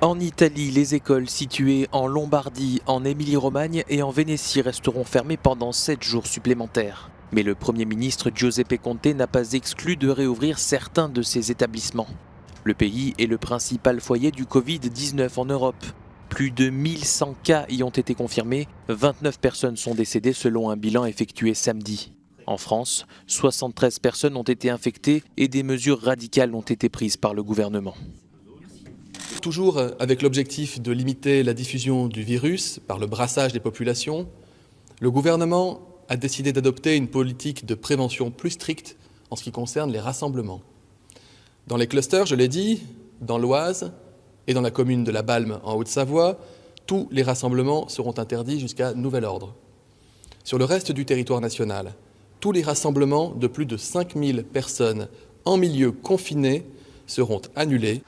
En Italie, les écoles situées en Lombardie, en Émilie-Romagne et en Vénétie resteront fermées pendant 7 jours supplémentaires. Mais le Premier ministre Giuseppe Conte n'a pas exclu de réouvrir certains de ces établissements. Le pays est le principal foyer du Covid-19 en Europe. Plus de 1100 cas y ont été confirmés, 29 personnes sont décédées selon un bilan effectué samedi. En France, 73 personnes ont été infectées et des mesures radicales ont été prises par le gouvernement. Toujours avec l'objectif de limiter la diffusion du virus par le brassage des populations, le gouvernement a décidé d'adopter une politique de prévention plus stricte en ce qui concerne les rassemblements. Dans les clusters, je l'ai dit, dans l'Oise et dans la commune de La Balme en Haute-Savoie, tous les rassemblements seront interdits jusqu'à nouvel ordre. Sur le reste du territoire national, tous les rassemblements de plus de 5000 personnes en milieu confiné seront annulés.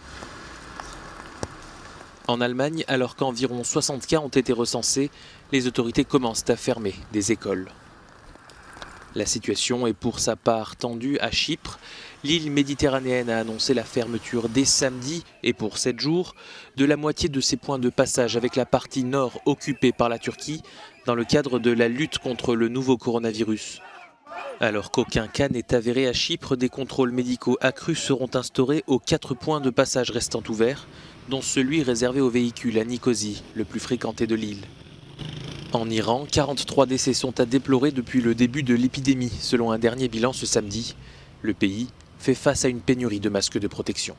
En Allemagne, alors qu'environ 60 cas ont été recensés, les autorités commencent à fermer des écoles. La situation est pour sa part tendue à Chypre. L'île méditerranéenne a annoncé la fermeture dès samedi et pour 7 jours de la moitié de ses points de passage avec la partie nord occupée par la Turquie dans le cadre de la lutte contre le nouveau coronavirus. Alors qu'aucun cas n'est avéré à Chypre, des contrôles médicaux accrus seront instaurés aux quatre points de passage restant ouverts, dont celui réservé aux véhicules à Nicosie, le plus fréquenté de l'île. En Iran, 43 décès sont à déplorer depuis le début de l'épidémie, selon un dernier bilan ce samedi. Le pays fait face à une pénurie de masques de protection.